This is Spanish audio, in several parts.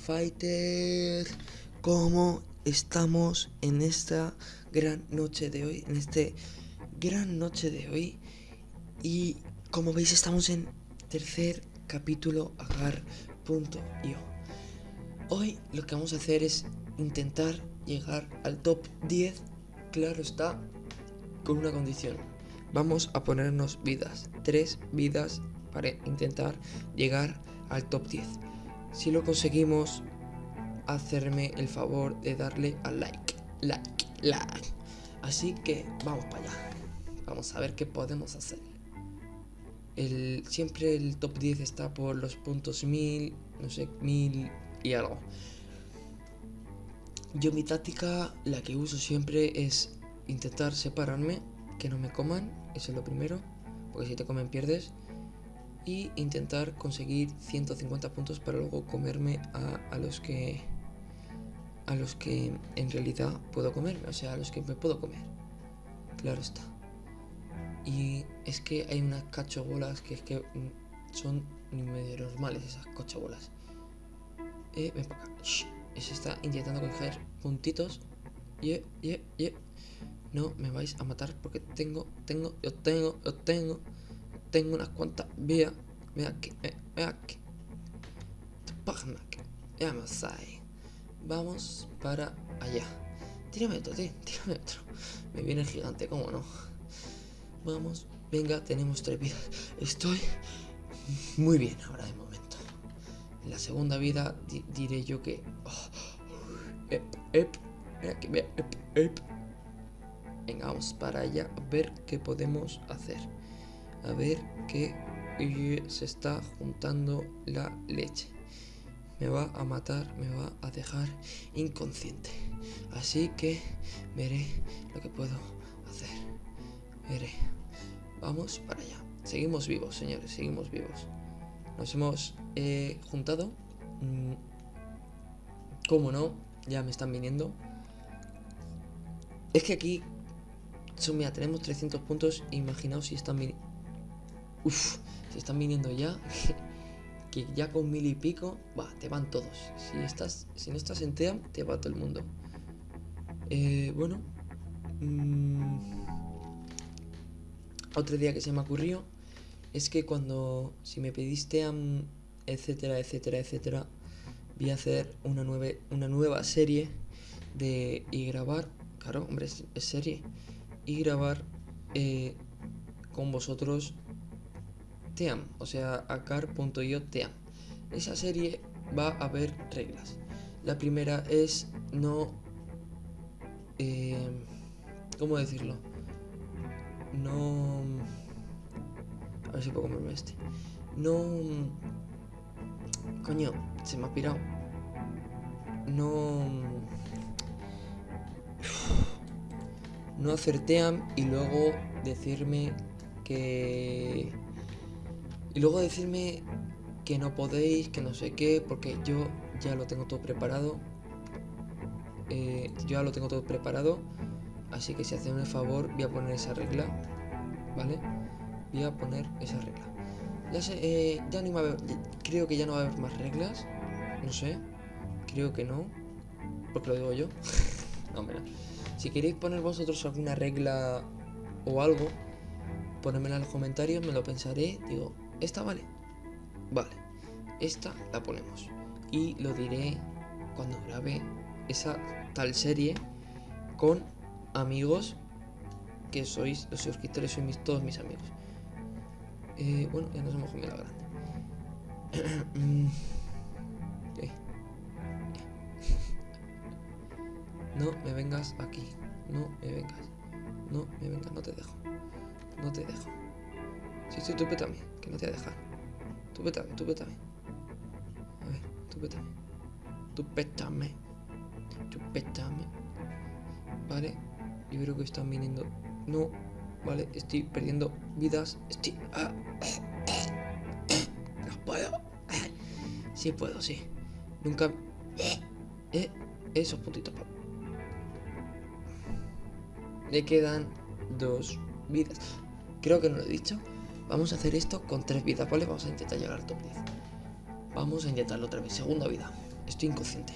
Fighter, ¿cómo estamos en esta gran noche de hoy? En este gran noche de hoy. Y como veis estamos en tercer capítulo agar.io. Hoy lo que vamos a hacer es intentar llegar al top 10, claro está, con una condición. Vamos a ponernos vidas, tres vidas para intentar llegar al top 10. Si lo conseguimos, hacerme el favor de darle al like, like, like. Así que vamos para allá. Vamos a ver qué podemos hacer. El, siempre el top 10 está por los puntos 1000, no sé, 1000 y algo. Yo mi táctica, la que uso siempre es intentar separarme, que no me coman, eso es lo primero, porque si te comen pierdes y intentar conseguir 150 puntos para luego comerme a, los que a los que en realidad puedo comerme, o sea, a los que me puedo comer. Claro está. Y es que hay unas cachobolas que es que son medio normales esas cachobolas. Eh, ven para acá. Se está intentando coger puntitos. Yeah, yeah, yeah. No me vais a matar porque tengo, tengo, yo tengo, yo tengo tengo unas cuantas vías. Ve aquí, ve, aquí. Vamos ahí. Vamos para allá. Tírame otro, tío, tírame otro. Me viene el gigante, ¿cómo no? Vamos, venga, tenemos tres vidas. Estoy muy bien ahora de momento. En la segunda vida diré yo que... Oh, ep, ep, aquí, ep, ep. Venga, vamos para allá a ver qué podemos hacer a ver que se está juntando la leche. Me va a matar, me va a dejar inconsciente. Así que veré lo que puedo hacer. Veré. Vamos para allá. Seguimos vivos, señores, seguimos vivos. Nos hemos eh, juntado. Mm, ¿Cómo no? Ya me están viniendo. Es que aquí... Son, mira, tenemos 300 puntos. Imaginaos si están viniendo Uf, se están viniendo ya. que ya con mil y pico, va, te van todos. Si estás, si no estás en TEAM, te va todo el mundo. Eh, bueno. Mm, otro día que se me ocurrió es que cuando, si me pedís TEAM, etcétera, etcétera, etcétera, voy a hacer una, nueva, una nueva serie de y grabar, claro, hombre, es, serie, y grabar eh, con vosotros Team, o sea, acar.io Team. Esa serie va a haber reglas. La primera es no... Eh, ¿Cómo decirlo? No... A ver si puedo comerme este. No... Coño, se me ha pirado. No... No hacer team y luego decirme que y luego decirme que no podéis, que no sé qué, porque yo ya lo tengo todo preparado. Eh, yo ya lo tengo todo preparado. Así que si hacen un favor, voy a poner esa regla. ¿Vale? Voy a poner esa regla. Ya sé, eh, ya no va a haber, creo que ya no va a haber más reglas. No sé. Creo que no. Porque lo digo yo. no, mira. Si queréis poner vosotros alguna regla o algo, ponedmela en los comentarios, me lo pensaré. Digo, ¿Esta vale? Vale. Esta la ponemos. Y lo diré cuando grabe esa tal serie con amigos que sois, los suscriptores sois mis, todos mis amigos. Eh, bueno, ya nos hemos comido la grande. No me vengas aquí. No me vengas. No me vengas, no te dejo. No te dejo. Sí, sí, tú pétame, que no te voy a dejar. Tú pétame, tú pétame. A ver, tú pétame. Tú pétame. Tú pétame. Vale, yo creo que están viniendo. No, vale, estoy perdiendo vidas. Estoy. Ah, no puedo. Sí puedo, sí. Nunca. Eh, esos puntitos. Me quedan dos vidas. Creo que no lo he dicho. Vamos a hacer esto con tres vidas, ¿vale? Vamos a intentar llegar al top 10. Vamos a intentarlo otra vez. Segunda vida. Estoy inconsciente.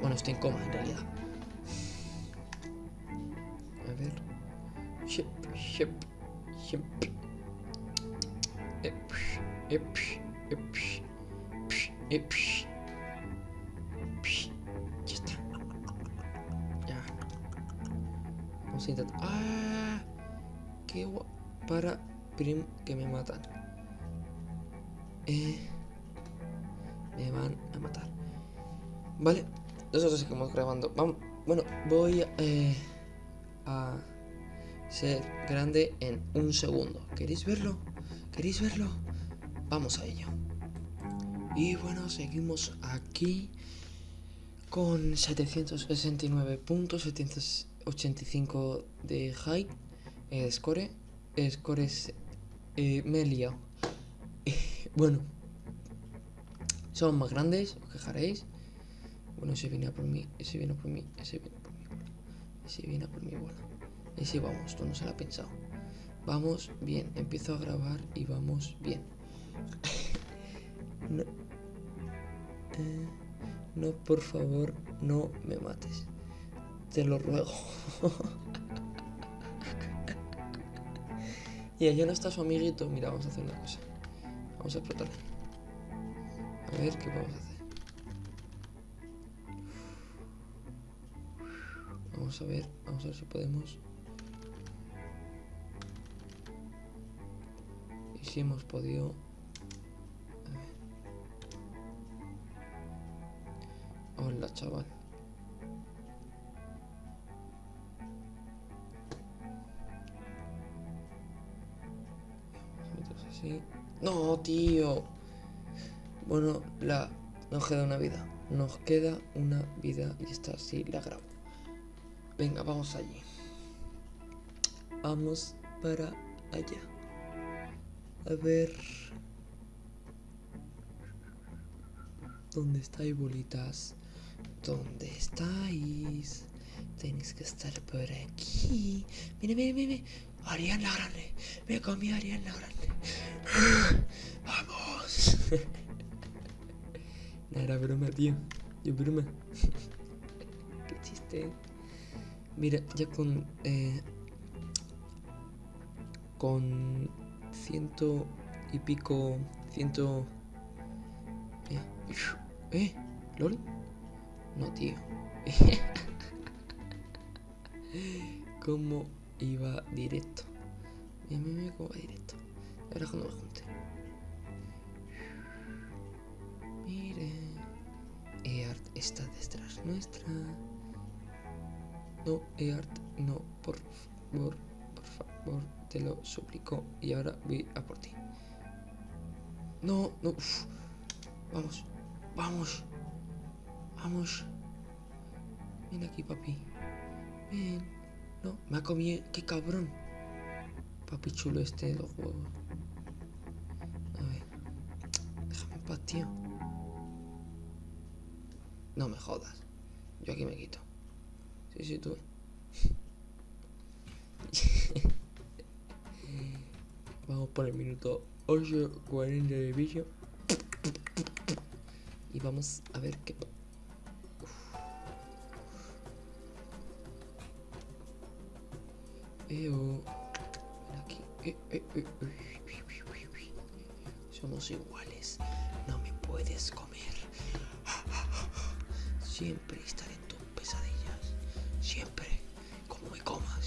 Bueno, estoy en coma en realidad. A ver. Ship, ship, ship. Ep, ep, ep, ep, Ya está. Ya. Vamos a intentar. ¡Ah! ¡Qué guapo! Para prim que me matan. Eh, me van a matar. Vale, nosotros seguimos grabando. Vamos, bueno, voy eh, a ser grande en un segundo. ¿Queréis verlo? ¿Queréis verlo? Vamos a ello. Y bueno, seguimos aquí con 769.785 de high eh, score. Eh, score es eh, bueno, son más grandes, os quejaréis. Bueno, ese viene a por mí, ese viene a por mí, ese viene a por mí. Ese viene a por mí, bueno. Ese vamos, esto no se lo ha pensado. Vamos bien, empiezo a grabar y vamos bien. no, eh, no, por favor, no me mates. Te lo ruego. y allá no está su amiguito. Mira, vamos a hacer una cosa. Vamos a explotarle. A ver qué a hacer. Vamos a ver, vamos a ver si podemos. Y si hemos podido. Hola, chaval. No, tío. Bueno, la nos queda una vida. Nos queda una vida y esta sí la grabo. Venga, vamos allí. Vamos para allá. A ver. ¿Dónde estáis, bolitas? ¿Dónde estáis? Tenéis que estar por aquí. Mire, mire, mire. Ariana Grande. Me comí a Ariana Grande. Vamos. no era broma, tío. Yo broma. Qué chiste. Mira, ya con... Eh, con ciento y pico... Ciento... Eh, eh ¿Lol? No, tío. ¿Cómo iba directo? Mira, mira, mira cómo va directo. Ahora cuando me junte. Mire. Eart está detrás nuestra. No, Eart, no, por favor, por favor, te lo suplico. Y ahora voy a por ti. No, no. Vamos, vamos, vamos. Ven aquí, papi. Ven. Me ha comido. ¡Qué cabrón! Papi chulo este de los huevos. A ver. Déjame en paz, tío. No me jodas. Yo aquí me quito. Sí, sí, tú. Vamos por el minuto 8.40 de vídeo. Y vamos a ver qué... Somos iguales. No me puedes comer. Siempre estaré en tus pesadillas. Siempre. Como me comas.